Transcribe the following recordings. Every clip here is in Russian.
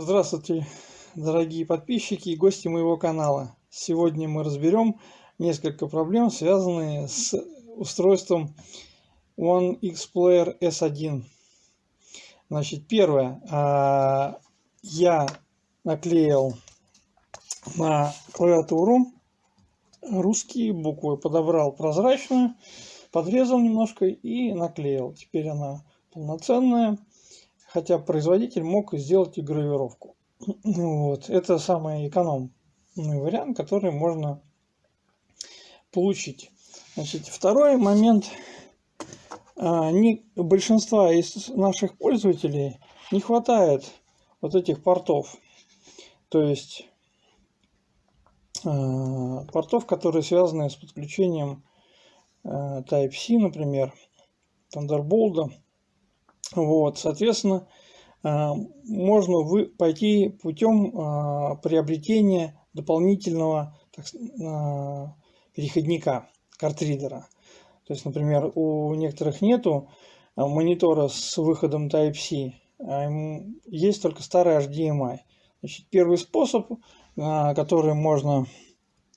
Здравствуйте, дорогие подписчики и гости моего канала. Сегодня мы разберем несколько проблем, связанные с устройством One X Player S1. Значит, первое. А, я наклеил на клавиатуру русские буквы, подобрал прозрачную, подрезал немножко и наклеил. Теперь она полноценная хотя производитель мог сделать и гравировку. Вот. Это самый экономный вариант, который можно получить. Значит, второй момент. А, не, большинства из наших пользователей не хватает вот этих портов. То есть а, портов, которые связаны с подключением а, Type-C, например, Thunderbolt вот, соответственно, а, можно вы пойти путем а, приобретения дополнительного так, а, переходника картридера. То есть, например, у некоторых нету монитора с выходом Type-C, есть только старый HDMI. Значит, первый способ, который можно,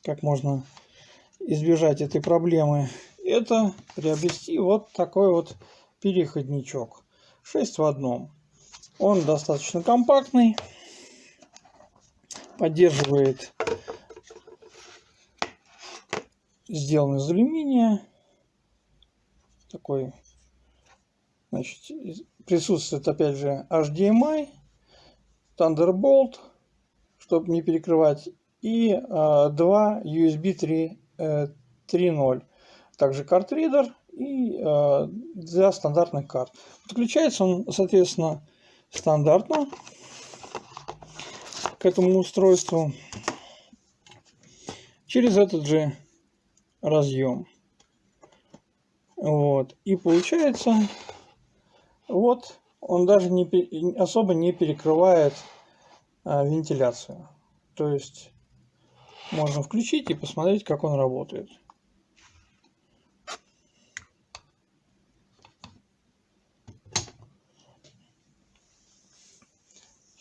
как можно избежать этой проблемы, это приобрести вот такой вот переходничок. 6 в одном. Он достаточно компактный, поддерживает сделан из алюминия. Такой, значит, присутствует опять же HDMI, Thunderbolt, чтобы не перекрывать, и э, два USB 3, э, 3.0. Также картридер и э, для стандартных карт. Подключается он, соответственно, стандартно к этому устройству через этот же разъем. Вот. И получается, вот он даже не, особо не перекрывает а, вентиляцию. То есть можно включить и посмотреть, как он работает.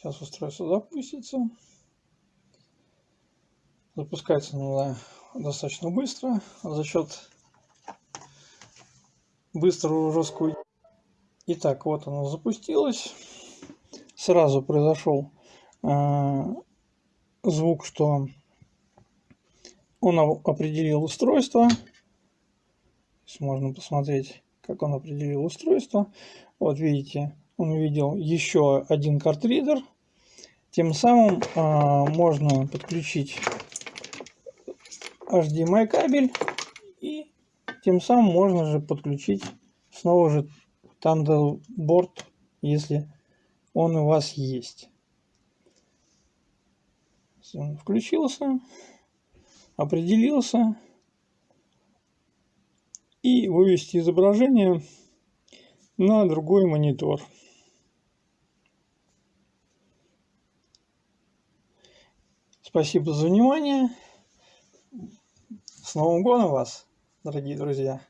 Сейчас устройство запустится. Запускается оно достаточно быстро за счет быстрого жесткого. Итак, вот оно запустилось. Сразу произошел э, звук, что он определил устройство. Можно посмотреть, как он определил устройство. Вот видите, он увидел еще один картридер. Тем самым а, можно подключить HDMI кабель и тем самым можно же подключить снова же Thunderbolt, если он у вас есть. Он включился, определился и вывести изображение на другой монитор. Спасибо за внимание. С Новым годом вас, дорогие друзья!